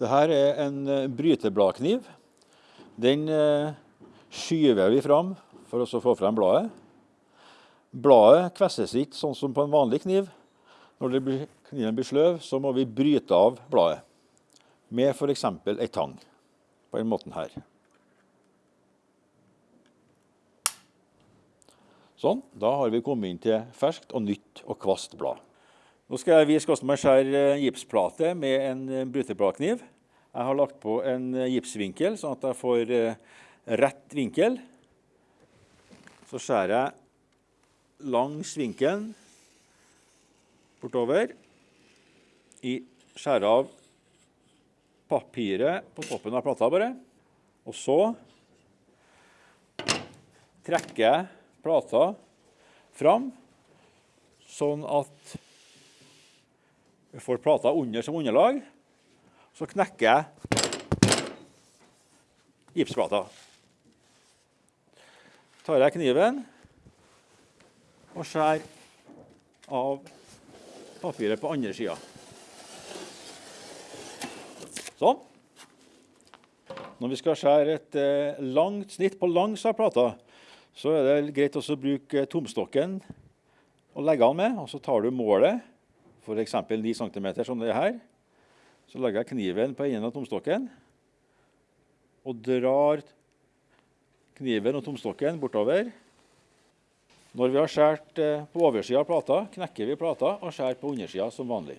Dette er en eh, brytebladkniv. Den eh, skyver vi fram for å få frem bladet. Bladet kvesses ikke sånn som på en vanlig kniv. Når blir, kniven blir sløv, så må vi bryte av bladet med f.eks. ei tang. På den måten her. Sånn. Da har vi kommet inn til ferskt og nytt og kvast blad. Nå skal jeg vise hvordan man skjærer gipsplate med en brytebladkniv. Jeg har lagt på en gipsvinkel, sånn at jeg får eh, rett vinkel. Så skjærer jeg langs vinkelen bortover. I skjærer av papiret på toppen av plata bare. Og så trekker jeg plata fram, sånn at vi får plata under som underlag. Så knekker jeg gipsplata. Tar jeg kniven og skjærer av papiret på andre sida. Sånn. Når vi skal skjære et eh, langt snitt på langs av plata, så er det greit å bruke tomstokken og legge den med. Og så tar du målet, f.eks. 9 cm som det er her. Så legger jeg kniven på enden av tomstokken og drar kniven og tomstokken bortover. Når vi har skåret eh, på oversida av plata, knekker vi plata og skjærer på undersida som vanlig.